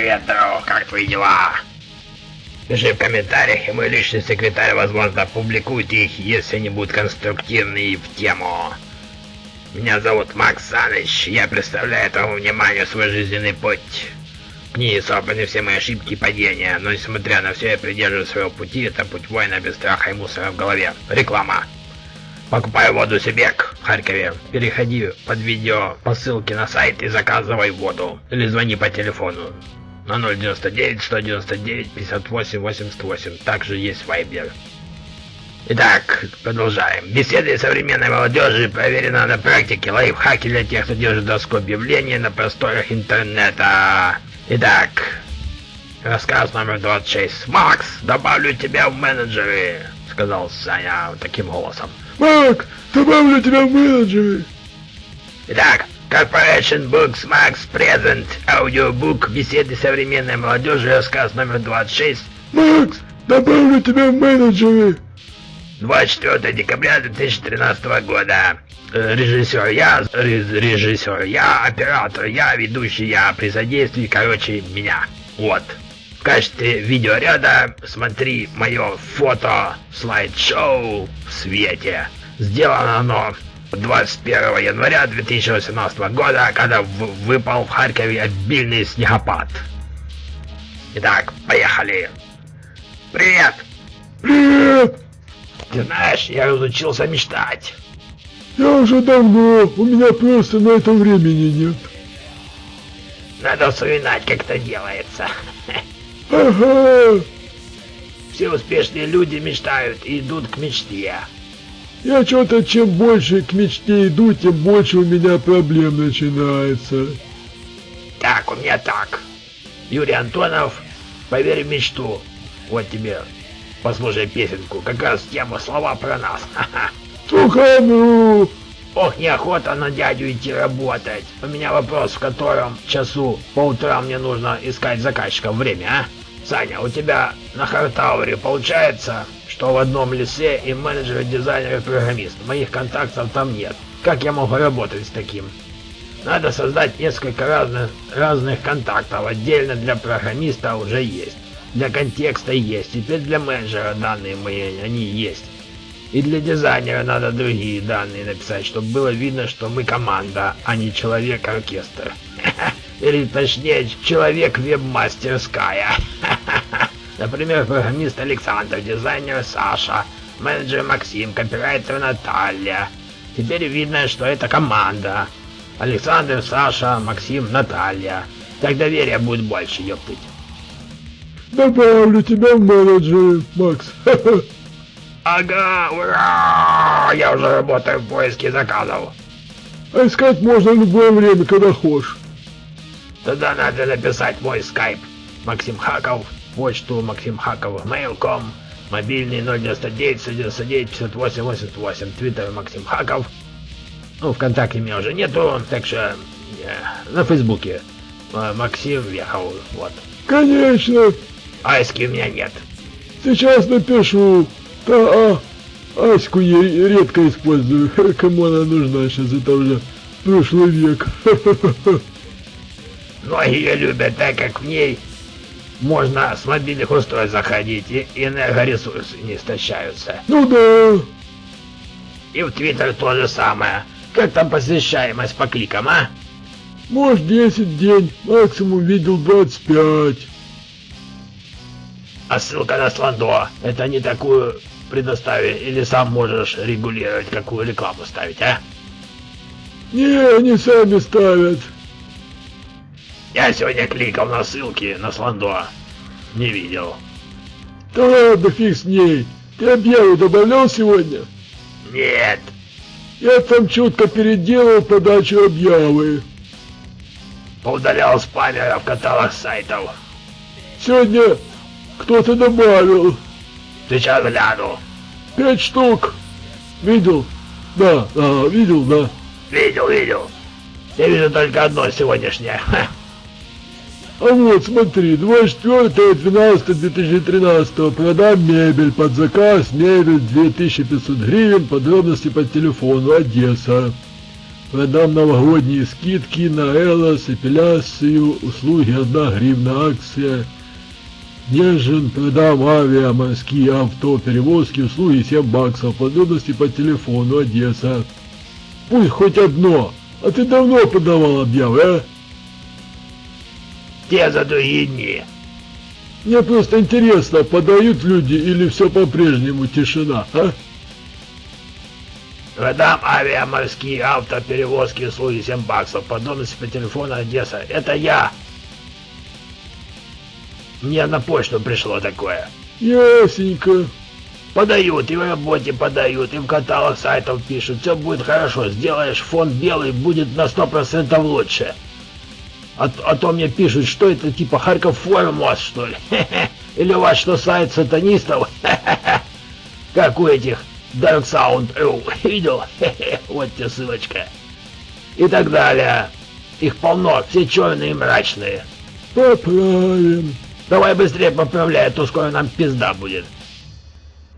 Привет, друг, как твои дела? Пиши в комментариях, и мой личный секретарь, возможно, опубликует их, если они будут конструктивны и в тему. Меня зовут Макс Саныч, я представляю твоему вниманию свой жизненный путь. В книге собраны все мои ошибки и падения, но несмотря на все, я придерживаюсь своего пути, это путь воина без страха и мусора в голове. Реклама. Покупай воду Сибек в Харькове. Переходи под видео по ссылке на сайт и заказывай воду. Или звони по телефону на 099 199 58 88. Также есть вайбер. Итак, продолжаем. Беседы современной молодежи проверено на практике. Лайфхаки для тех, кто держит доску объявлений на просторах интернета. Итак, рассказ номер 26. Макс, добавлю тебя в менеджеры, сказал Саня таким голосом. Макс, добавлю тебя в менеджеры. Итак, Corporation Books Max Present аудиобук беседы современной молодежи, рассказ номер 26. Макс, добавлю тебя в менеджеры. 24 декабря 2013 года. Э, режиссер я, режиссер я, оператор я, ведущий я, при содействии, короче, меня. Вот. В качестве видеоряда смотри мое фото слайд-шоу в свете. Сделано оно 21 января 2018 года, когда выпал в Харькове обильный снегопад. Итак, поехали. Привет! Привет! Ты знаешь, я разучился мечтать. Я уже давно, у меня просто на это времени нет. Надо вспоминать, как это делается. Ага. Все успешные люди мечтают и идут к мечте. Я что-то, чем больше к мечте иду, тем больше у меня проблем начинается. Так, у меня так. Юрий Антонов, поверь в мечту. Вот тебе, послушай песенку, как раз тема слова про нас. Тухану! Ох, неохота на дядю идти работать. У меня вопрос, в котором часу по утрам мне нужно искать заказчиков время, а? Саня, у тебя на Хартауре получается? что в одном лице и менеджер, дизайнер и программист. Моих контактов там нет. Как я могу работать с таким? Надо создать несколько разных, разных контактов. Отдельно для программиста уже есть. Для контекста есть. Теперь для менеджера данные мои, они есть. И для дизайнера надо другие данные написать, чтобы было видно, что мы команда, а не человек-оркестр. Или точнее, человек-веб-мастерская. Например, программист Александр, дизайнер Саша, менеджер Максим, копирайтер Наталья. Теперь видно, что это команда. Александр, Саша, Максим, Наталья. Так доверия будет больше, ёптыть. Добавлю тебя в менеджеры, Макс. Ага, ура! Я уже работаю в поиске заказов. А искать можно в любое время, когда хочешь. Тогда надо написать мой скайп. Максим Хаков, почту Максим Хаков, mail.com, мобильный 099 199 58 88, твиттер Максим Хаков. Ну, ВКонтакте меня уже нету, так что э, на Фейсбуке э, Максим Вехов, вот. Конечно. Айски у меня нет. Сейчас напишу. Да, а, Аську я редко использую. Кому она нужна сейчас, это уже прошлый век. Многие любят, так как в ней можно с мобильных устройств заходить, и энергоресурсы не истощаются. Ну да. И в Твиттер то же самое. Как там посещаемость по кликам, а? Может 10 день, максимум видел 25. А ссылка на Сландо, это не такую предоставили, или сам можешь регулировать, какую рекламу ставить, а? Не, они сами ставят. Я сегодня кликал на ссылки на Сландо. Не видел. Да ладно, фиг с ней. Ты объяву добавлял сегодня? Нет. Я там чутко переделал подачу объявы. Поудалял спамеров каталог сайтов. Сегодня кто-то добавил. Сейчас гляну. Пять штук. Видел? Да, да, видел, да. Видел, видел. Я вижу только одно сегодняшнее. А вот смотри, 24.12.2013 продам мебель под заказ, мебель 2500 гривен, подробности по телефону, Одесса. Продам новогодние скидки на Элос, эпиляцию, услуги 1 гривна акция. Нежен, продам авиа, морские авто, перевозки, услуги 7 баксов, подробности по телефону, Одесса. Пусть хоть одно, а ты давно подавал объявы, а? Те за другие дни. Мне просто интересно, подают люди или все по-прежнему тишина, а? Продам авиаморские автоперевозки услуги 7 баксов. Подробности по телефону Одесса. Это я. Мне на почту пришло такое. Ясненько. Подают, и в работе подают, и в каталог сайтов пишут. Все будет хорошо. Сделаешь фон белый, будет на 100% лучше. А, а то мне пишут, что это типа Харьков форум у вас, что ли? Или у вас что, сайт сатанистов? Как у этих Dark Sound Ew. Видел? вот тебе ссылочка. И так далее. Их полно, все черные и мрачные. Поправим. Давай быстрее поправляй, а то скоро нам пизда будет.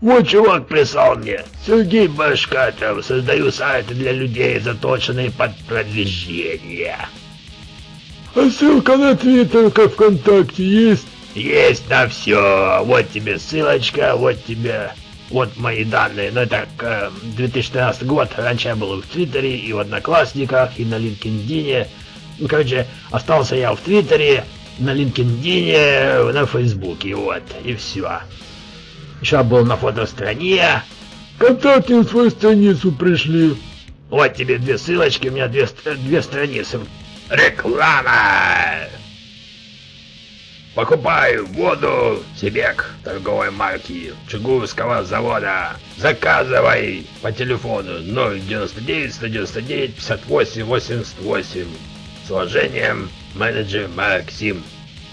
Вот чувак прислал мне. Сергей Башкатов. Создаю сайты для людей, заточенные под продвижение. А ссылка на Твиттер, как ВКонтакте, есть? Есть на все. Вот тебе ссылочка, вот тебе... Вот мои данные. Ну, это э, 2013 год. Раньше я был в Твиттере, и в Одноклассниках, и на LinkedIn. Ну, короче, остался я в Твиттере, на LinkedIn, на Фейсбуке, вот, и все. Еще был на фотостране. Контакты на свою страницу пришли. Вот тебе две ссылочки, у меня две, две страницы. Реклама! Покупаю воду Себек торговой марки Чугурского завода. Заказывай по телефону 099 199 58 88 с уважением менеджер Максим.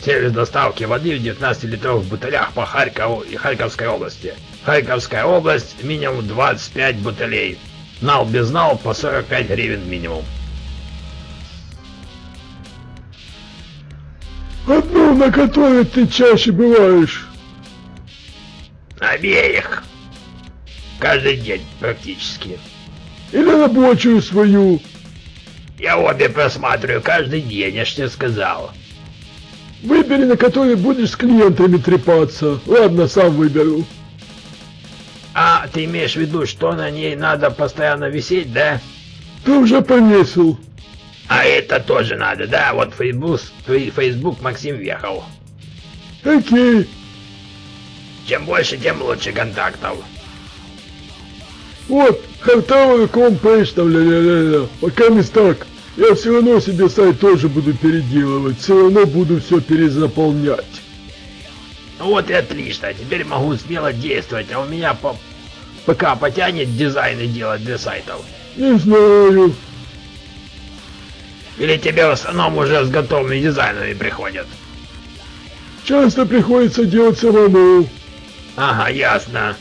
Сервис доставки воды в 19-литровых бутылях по Харькову и Харьковской области. Харьковская область минимум 25 бутылей. Нал без нал по 45 гривен минимум. Одну, на которой ты чаще бываешь. Обеих. Каждый день практически. Или рабочую свою. Я обе просматриваю каждый день, я ж тебе сказал. Выбери, на которой будешь с клиентами трепаться. Ладно, сам выберу. А, ты имеешь в виду, что на ней надо постоянно висеть, да? Ты уже повесил. А это тоже надо, да? Вот Facebook, Facebook Максим въехал. Окей. Чем больше, тем лучше контактов. Вот, хартовый компейдж там, ля-ля-ля-ля. Пока не так. Я все равно себе сайт тоже буду переделывать. Все равно буду все перезаполнять. Ну вот и отлично. Теперь могу смело действовать. А у меня по... ПК потянет дизайны делать для сайтов. Не знаю. Или тебе в основном уже с готовыми дизайнами приходят? Часто приходится делать самому. Ага, ясно.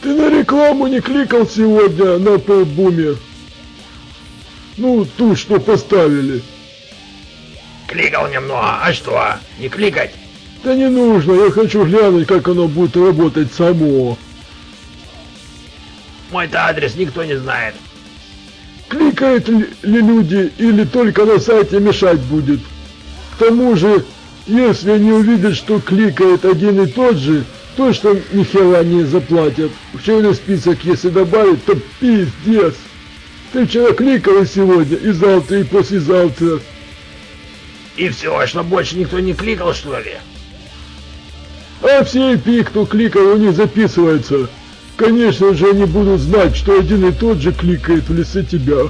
Ты на рекламу не кликал сегодня на полбуме? Ну, ту, что поставили. Кликал немного, а что, не кликать? Да не нужно, я хочу глянуть, как оно будет работать само. Мой-то адрес никто не знает. Кликают ли люди или только на сайте мешать будет? К тому же, если они увидят, что кликает один и тот же, точно ни хера не заплатят. В черный список если добавить, то пиздец. Ты вчера кликал и сегодня, и завтра, и послезавтра. И все, а что больше никто не кликал, что ли? А все IP, кто кликал, у них записывается. Конечно же, они будут знать, что один и тот же кликает в лице тебя.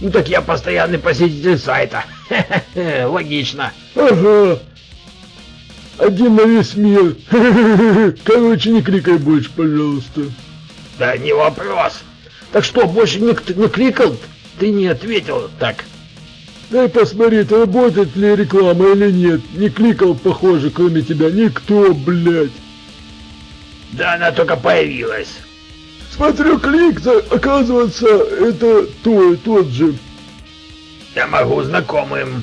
Ну так я постоянный посетитель сайта. Логично. Ага. Один на весь мир. Короче, не кликай больше, пожалуйста. Да не вопрос. Так что, больше никто не кликал? Ты не ответил так. Дай посмотреть, работает ли реклама или нет. Не кликал, похоже, кроме тебя никто, блядь. Да она только появилась. Смотрю, клик, оказывается, это той, тот же. Я могу знакомым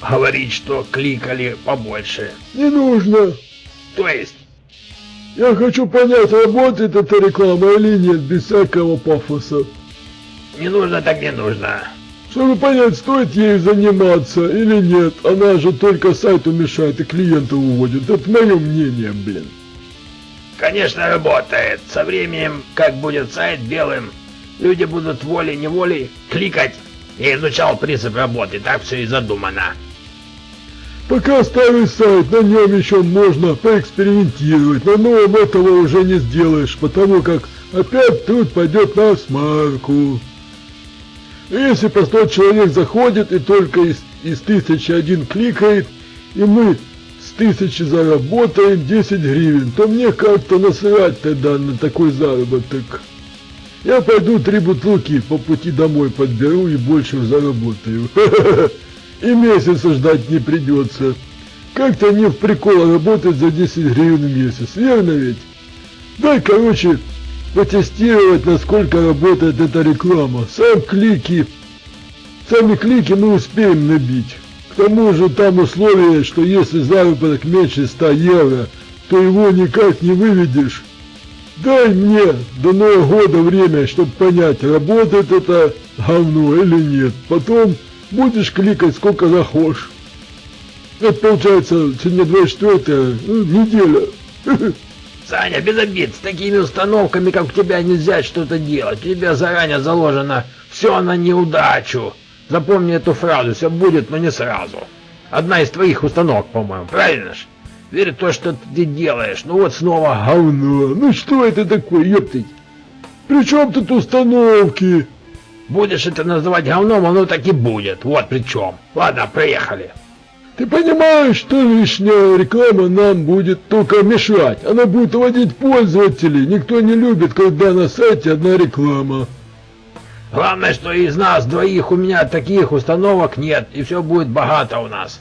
говорить, что кликали побольше. Не нужно. То есть? Я хочу понять, работает эта реклама или нет, без всякого пафоса. Не нужно так не нужно. Чтобы понять, стоит ей заниматься или нет, она же только сайту мешает и клиента уводит. Это мое мнение, блин. Конечно, работает. Со временем, как будет сайт белым, люди будут волей-неволей кликать. Я изучал принцип работы, так все и задумано. Пока старый сайт, на нем еще можно поэкспериментировать, но новым этого уже не сделаешь, потому как опять труд пойдет на смарку. Если простой человек заходит и только из, из тысячи один кликает, и мы тысячи заработаем 10 гривен, то мне как-то насрать тогда на такой заработок. Я пойду три бутылки по пути домой подберу и больше заработаю. И месяца ждать не придется. Как-то не в прикол работать за 10 гривен в месяц, верно ведь? Дай, короче, потестировать, насколько работает эта реклама. Сам клики, сами клики мы успеем набить. К тому же там условие, что если заработок меньше 100 евро, то его никак не выведешь. Дай мне до Нового года время, чтобы понять, работает это говно или нет. Потом будешь кликать сколько захочешь. Это получается сегодня 24 ну, неделя. Саня, без обид, с такими установками, как у тебя, нельзя что-то делать. У тебя заранее заложено все на неудачу. Запомни эту фразу, все будет, но не сразу. Одна из твоих установок, по-моему, правильно ж? Верь в то, что ты делаешь. Ну вот снова говно. Ну что это такое, ёптыть? При чем тут установки? Будешь это называть говном, оно так и будет. Вот при чем. Ладно, проехали. Ты понимаешь, что лишняя реклама нам будет только мешать? Она будет уводить пользователей. Никто не любит, когда на сайте одна реклама. Главное, что из нас двоих у меня таких установок нет, и все будет богато у нас.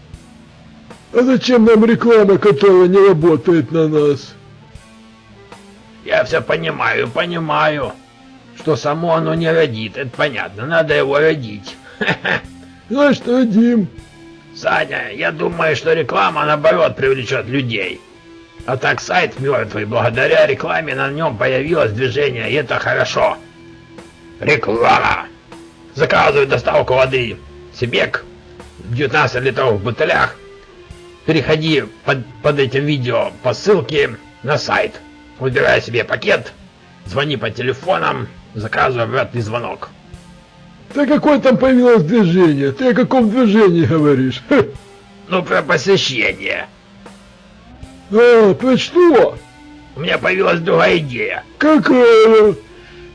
А зачем нам реклама, которая не работает на нас? Я все понимаю, понимаю, что само оно не родит, это понятно, надо его родить. Знаешь, родим. Саня, я думаю, что реклама, наоборот, привлечет людей. А так сайт мертвый, благодаря рекламе на нем появилось движение, и это хорошо. Реклама! Заказываю доставку воды. Себек, 19 литров в бутылях. Переходи под, под этим видео по ссылке на сайт. Выбирай себе пакет, звони по телефонам, заказывай обратный звонок. Да какое там появилось движение? Ты о каком движении говоришь? Ну, про посещение. А, про что? У меня появилась другая идея. Какая?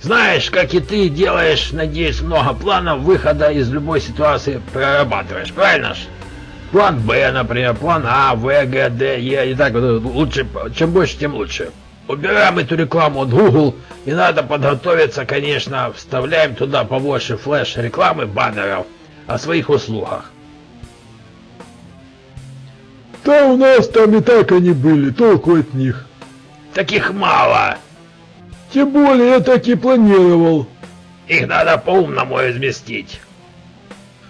Знаешь, как и ты делаешь, надеюсь, много планов выхода из любой ситуации прорабатываешь, правильно ж? План Б, например, план А, В, Г, Д, Е, и так вот, лучше, чем больше, тем лучше. Убираем эту рекламу от Google, и надо подготовиться, конечно, вставляем туда побольше флеш-рекламы, баннеров о своих услугах. Да у нас там и так они были, толку от них. Таких мало. Тем более я так и планировал. Их надо по-умному разместить.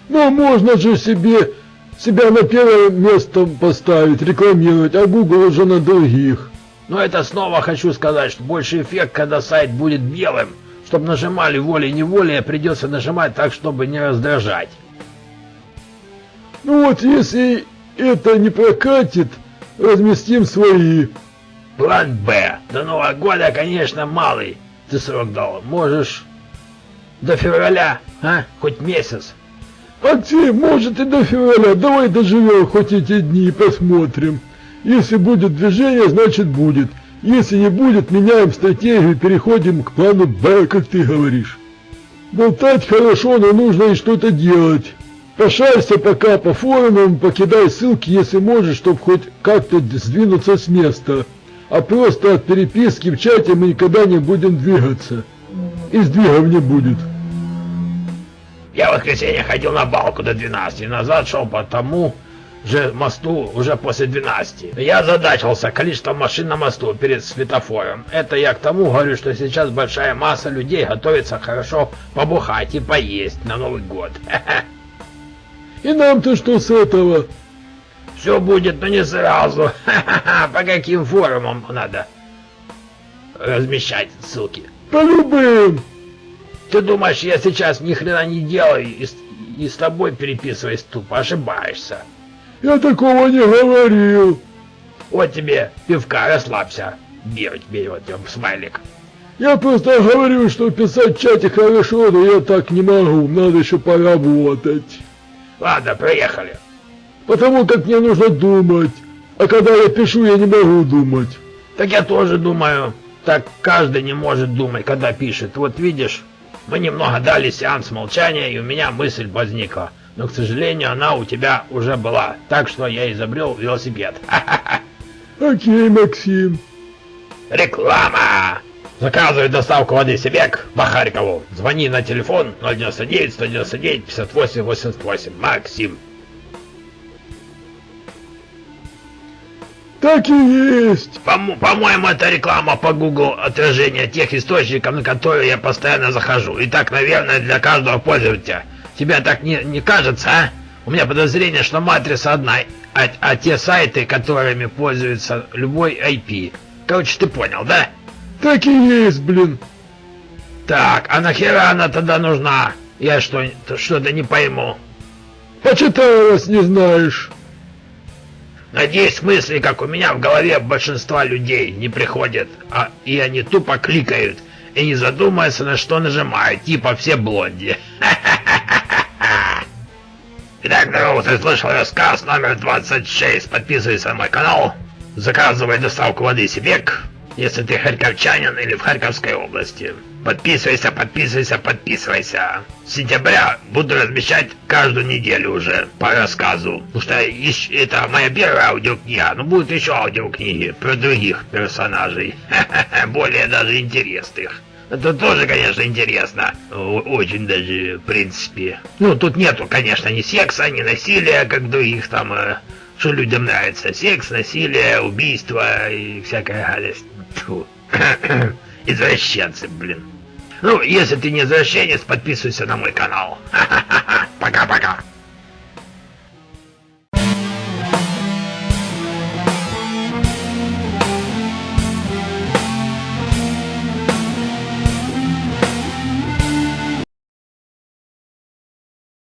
Но можно же себе себя на первое место поставить, рекламировать, а Google уже на других. Но это снова хочу сказать, что больше эффект, когда сайт будет белым. Чтобы нажимали волей-неволей, придется нажимать так, чтобы не раздражать. Ну вот, если это не прокатит, разместим свои. План Б. До Нового года, конечно, малый. Ты срок дал. Можешь до февраля, а? Хоть месяц. Ты, может, и до февраля. Давай доживем хоть эти дни и посмотрим. Если будет движение, значит будет. Если не будет, меняем стратегию и переходим к плану Б, как ты говоришь. Болтать хорошо, но нужно и что-то делать. Пошарься пока по форумам, покидай ссылки, если можешь, чтобы хоть как-то сдвинуться с места. А просто от переписки в чате мы никогда не будем двигаться. И сдвигов не будет. Я в воскресенье ходил на балку до 12, назад шел по тому, же мосту уже после 12. Я задачился количеством машин на мосту перед светофором. Это я к тому говорю, что сейчас большая масса людей готовится хорошо побухать и поесть на Новый год. И нам-то что с этого? Все будет, но не сразу. По каким форумам надо размещать ссылки? По любым. Ты думаешь, я сейчас ни хрена не делаю и, и с тобой переписываюсь тупо? Ошибаешься. Я такого не говорил. Вот тебе пивка, расслабься. Бей тебе вот тебе смайлик. Я просто говорю, что писать в чате хорошо, но я так не могу, надо еще поработать. Ладно, проехали. Потому как мне нужно думать, а когда я пишу, я не могу думать. Так я тоже думаю. Так каждый не может думать, когда пишет. Вот видишь, мы немного дали сеанс молчания, и у меня мысль возникла. Но, к сожалению, она у тебя уже была. Так что я изобрел велосипед. Окей, Максим. Реклама! Заказывай доставку воды Себек по Харькову. Звони на телефон 099 199 58 88. Максим. Так и есть. По-моему, по это реклама по Google отражение тех источников, на которые я постоянно захожу. И так, наверное, для каждого пользователя. Тебе так не, не кажется, а? У меня подозрение, что матрица одна, а, а те сайты, которыми пользуется любой IP. Короче, ты понял, да? Так и есть, блин. Так, а нахера она тогда нужна? Я что, что-то не пойму. Почитай, раз не знаешь. Надеюсь, мысли, как у меня в голове большинства людей, не приходят, а и они тупо кликают и не задумываются, на что нажимают, типа все блонди. Итак, здорово, ты слышал рассказ номер 26. Подписывайся на мой канал, заказывай доставку воды Сибек, если ты харьковчанин или в Харьковской области. Подписывайся, подписывайся, подписывайся. С сентября буду размещать каждую неделю уже по рассказу. Потому что это моя первая аудиокнига, но будут еще аудиокниги про других персонажей. Более даже интересных. Это тоже, конечно, интересно. Очень даже, в принципе. Ну, тут нету, конечно, ни секса, ни насилия, как других там, э, что людям нравится. Секс, насилие, убийство и всякая гадость. Извращенцы, блин. Ну, если ты не извращенец, подписывайся на мой канал. Пока-пока.